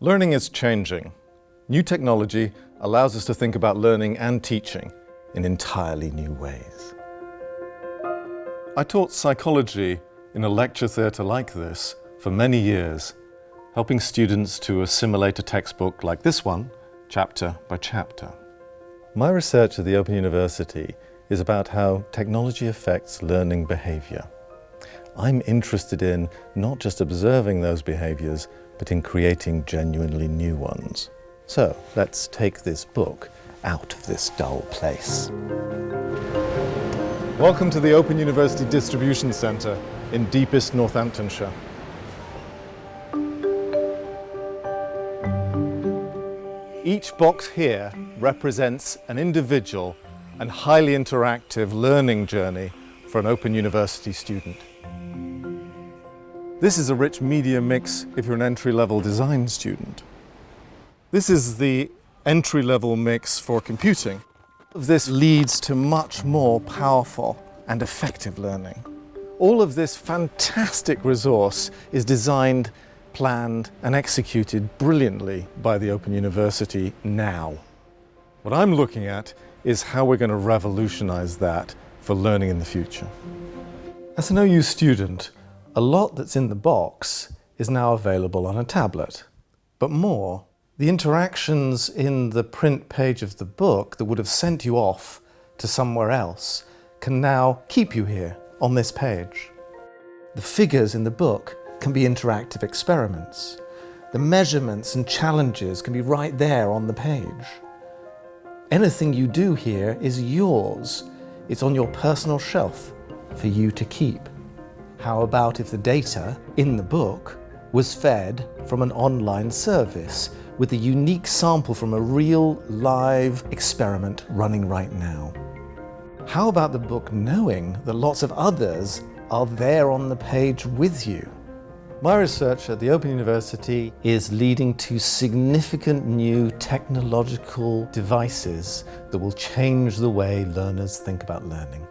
Learning is changing. New technology allows us to think about learning and teaching in entirely new ways. I taught psychology in a lecture theatre like this for many years, helping students to assimilate a textbook like this one, chapter by chapter. My research at the Open University is about how technology affects learning behaviour. I'm interested in not just observing those behaviours, but in creating genuinely new ones. So let's take this book out of this dull place. Welcome to the Open University Distribution Centre in deepest Northamptonshire. Each box here represents an individual and highly interactive learning journey for an Open University student. This is a rich media mix if you're an entry-level design student. This is the entry-level mix for computing. This leads to much more powerful and effective learning. All of this fantastic resource is designed, planned and executed brilliantly by the Open University now. What I'm looking at is how we're going to revolutionize that for learning in the future. As an OU student, a lot that's in the box is now available on a tablet. But more, the interactions in the print page of the book that would have sent you off to somewhere else can now keep you here on this page. The figures in the book can be interactive experiments. The measurements and challenges can be right there on the page. Anything you do here is yours. It's on your personal shelf for you to keep. How about if the data in the book was fed from an online service with a unique sample from a real live experiment running right now? How about the book knowing that lots of others are there on the page with you? My research at the Open University is leading to significant new technological devices that will change the way learners think about learning.